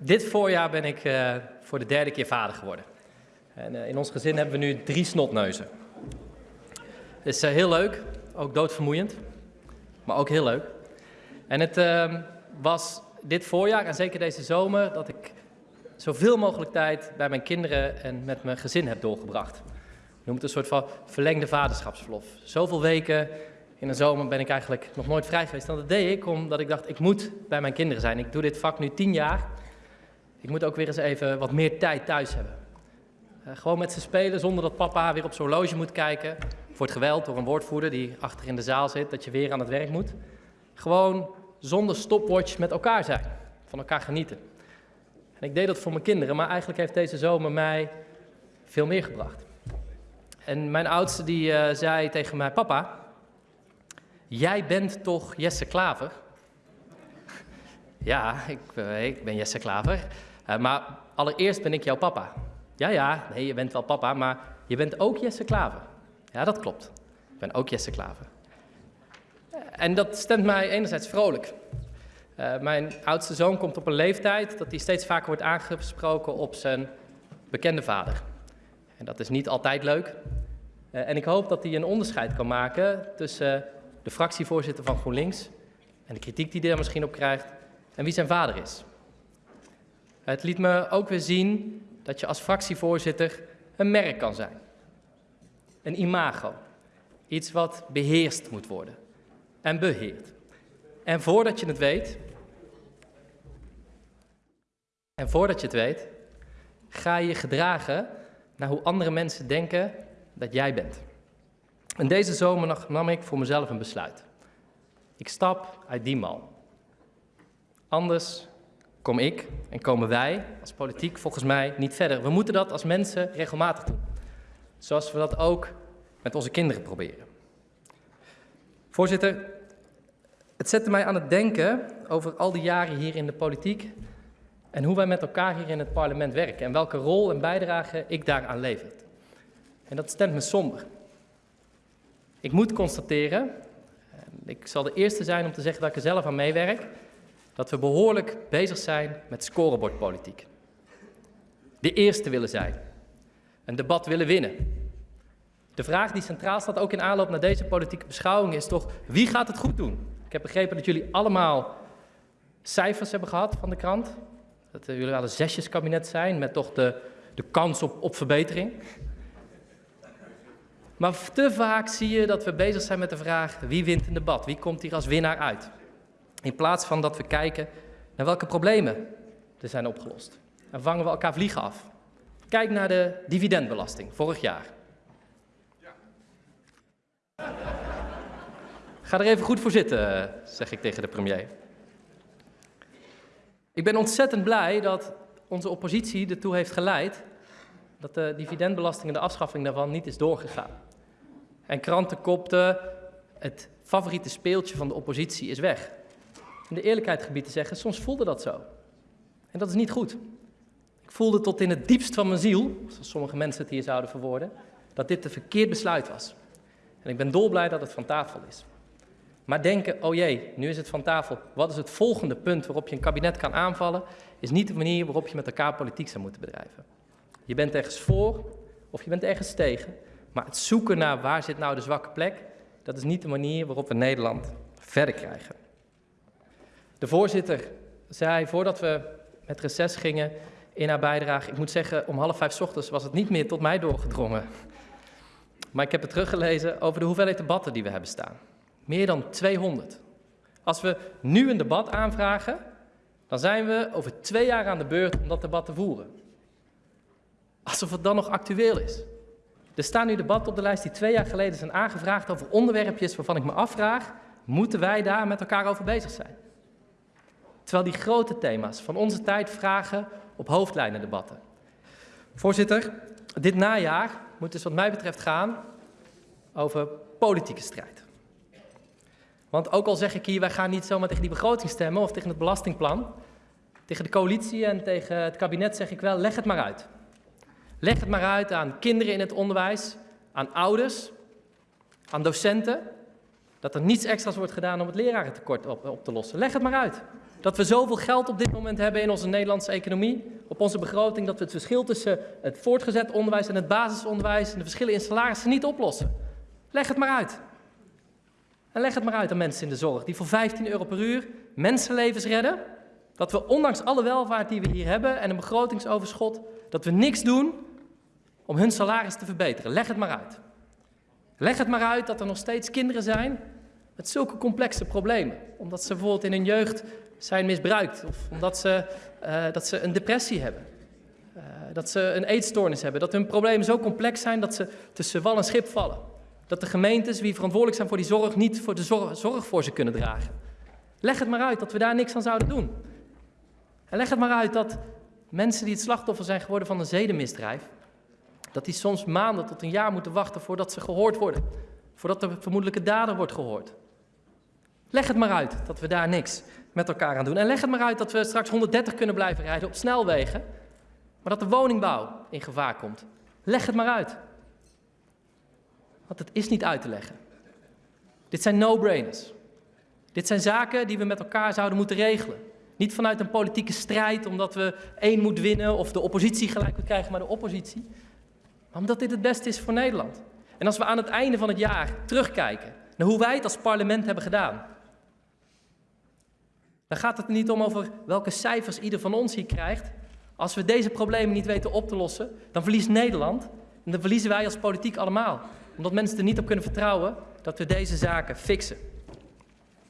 dit voorjaar ben ik uh, voor de derde keer vader geworden. En uh, in ons gezin hebben we nu drie snotneuzen. Het is uh, heel leuk, ook doodvermoeiend, maar ook heel leuk. En het ehm, was dit voorjaar en zeker deze zomer dat ik zoveel mogelijk tijd bij mijn kinderen en met mijn gezin heb doorgebracht. Je noemt het een soort van verlengde vaderschapsverlof. Zoveel weken in de zomer ben ik eigenlijk nog nooit vrij geweest. En dat deed ik omdat ik dacht, ik moet bij mijn kinderen zijn. Ik doe dit vak nu tien jaar. Ik moet ook weer eens even wat meer tijd thuis hebben. Uh, gewoon met ze spelen zonder dat papa weer op zijn horloge moet kijken. Voor het geweld door een woordvoerder die achter in de zaal zit, dat je weer aan het werk moet. Gewoon zonder stopwatch met elkaar zijn. Van elkaar genieten. En ik deed dat voor mijn kinderen, maar eigenlijk heeft deze zomer mij veel meer gebracht. En mijn oudste die uh, zei tegen mij, papa, jij bent toch Jesse Klaver? ja, ik, uh, ik, ben Jesse Klaver, uh, maar allereerst ben ik jouw papa. Ja, ja, nee, je bent wel papa, maar je bent ook Jesse Klaver. Ja, dat klopt. Ik ben ook Jesse Klaver. En dat stemt mij enerzijds vrolijk. Uh, mijn oudste zoon komt op een leeftijd dat hij steeds vaker wordt aangesproken op zijn bekende vader. En dat is niet altijd leuk. En ik hoop dat hij een onderscheid kan maken tussen de fractievoorzitter van GroenLinks en de kritiek die hij er misschien op krijgt en wie zijn vader is. Het liet me ook weer zien dat je als fractievoorzitter een merk kan zijn. Een imago. Iets wat beheerst moet worden en beheerd. En voordat je het weet, en voordat je het weet, ga je gedragen naar hoe andere mensen denken dat jij bent. En deze zomer nam ik voor mezelf een besluit. Ik stap uit die mal. Anders kom ik en komen wij als politiek volgens mij niet verder. We moeten dat als mensen regelmatig doen. Zoals we dat ook met onze kinderen proberen. Voorzitter, het zette mij aan het denken over al die jaren hier in de politiek en hoe wij met elkaar hier in het parlement werken en welke rol en bijdrage ik daaraan lever. En dat stemt me somber. Ik moet constateren, ik zal de eerste zijn om te zeggen dat ik er zelf aan meewerk, dat we behoorlijk bezig zijn met scorebordpolitiek. De eerste willen zijn, een debat willen winnen. De vraag die centraal staat ook in aanloop naar deze politieke beschouwing is toch, wie gaat het goed doen? Ik heb begrepen dat jullie allemaal cijfers hebben gehad van de krant. Dat jullie wel een zesjeskabinet zijn met toch de, de kans op, op verbetering. Maar te vaak zie je dat we bezig zijn met de vraag wie wint een debat, wie komt hier als winnaar uit. In plaats van dat we kijken naar welke problemen er zijn opgelost. Dan vangen we elkaar vliegen af. Kijk naar de dividendbelasting vorig jaar. Ga er even goed voor zitten, zeg ik tegen de premier. Ik ben ontzettend blij dat onze oppositie ertoe heeft geleid dat de dividendbelasting en de afschaffing daarvan niet is doorgegaan. En kranten kopten, het favoriete speeltje van de oppositie is weg. In de eerlijkheid gebied te zeggen, soms voelde dat zo. En dat is niet goed. Ik voelde tot in het diepst van mijn ziel, zoals sommige mensen het hier zouden verwoorden, dat dit een verkeerd besluit was. En ik ben dolblij dat het van tafel is. Maar denken, oh jee, nu is het van tafel. Wat is het volgende punt waarop je een kabinet kan aanvallen? Is niet de manier waarop je met elkaar politiek zou moeten bedrijven. Je bent ergens voor of je bent ergens tegen. Maar het zoeken naar waar zit nou de zwakke plek, dat is niet de manier waarop we Nederland verder krijgen. De voorzitter zei voordat we met reces gingen in haar bijdrage, ik moet zeggen, om half vijf ochtends was het niet meer tot mij doorgedrongen. Maar ik heb het teruggelezen over de hoeveelheid debatten die we hebben staan. Meer dan 200. Als we nu een debat aanvragen, dan zijn we over twee jaar aan de beurt om dat debat te voeren. Alsof het dan nog actueel is. Er staan nu debatten op de lijst die twee jaar geleden zijn aangevraagd over onderwerpjes waarvan ik me afvraag, moeten wij daar met elkaar over bezig zijn? Terwijl die grote thema's van onze tijd vragen op hoofdlijnen debatten. Voorzitter, dit najaar moet dus wat mij betreft gaan over politieke strijd. Want ook al zeg ik hier, wij gaan niet zomaar tegen die begroting stemmen of tegen het belastingplan. Tegen de coalitie en tegen het kabinet zeg ik wel, leg het maar uit. Leg het maar uit aan kinderen in het onderwijs, aan ouders, aan docenten. Dat er niets extra's wordt gedaan om het lerarentekort op, op te lossen. Leg het maar uit. Dat we zoveel geld op dit moment hebben in onze Nederlandse economie, op onze begroting, dat we het verschil tussen het voortgezet onderwijs en het basisonderwijs en de verschillen in salarissen niet oplossen. Leg het maar uit. En leg het maar uit aan mensen in de zorg die voor 15 euro per uur mensenlevens redden. Dat we ondanks alle welvaart die we hier hebben en een begrotingsoverschot, dat we niks doen om hun salaris te verbeteren. Leg het maar uit. Leg het maar uit dat er nog steeds kinderen zijn met zulke complexe problemen. Omdat ze bijvoorbeeld in hun jeugd zijn misbruikt of omdat ze, uh, dat ze een depressie hebben. Uh, dat ze een eetstoornis hebben. Dat hun problemen zo complex zijn dat ze tussen wal en schip vallen. Dat de gemeentes, wie verantwoordelijk zijn voor die zorg, niet voor de zorg, zorg voor ze kunnen dragen. Leg het maar uit dat we daar niks aan zouden doen. En leg het maar uit dat mensen die het slachtoffer zijn geworden van een zedenmisdrijf, dat die soms maanden tot een jaar moeten wachten voordat ze gehoord worden. Voordat de vermoedelijke dader wordt gehoord. Leg het maar uit dat we daar niks met elkaar aan doen. En leg het maar uit dat we straks 130 kunnen blijven rijden op snelwegen, maar dat de woningbouw in gevaar komt. Leg het maar uit. Want het is niet uit te leggen. Dit zijn no-brainers. Dit zijn zaken die we met elkaar zouden moeten regelen. Niet vanuit een politieke strijd, omdat we één moet winnen of de oppositie gelijk moet krijgen maar de oppositie. Maar omdat dit het beste is voor Nederland. En als we aan het einde van het jaar terugkijken naar hoe wij het als parlement hebben gedaan, dan gaat het er niet om over welke cijfers ieder van ons hier krijgt. Als we deze problemen niet weten op te lossen, dan verliest Nederland en dan verliezen wij als politiek allemaal. Omdat mensen er niet op kunnen vertrouwen dat we deze zaken fixen.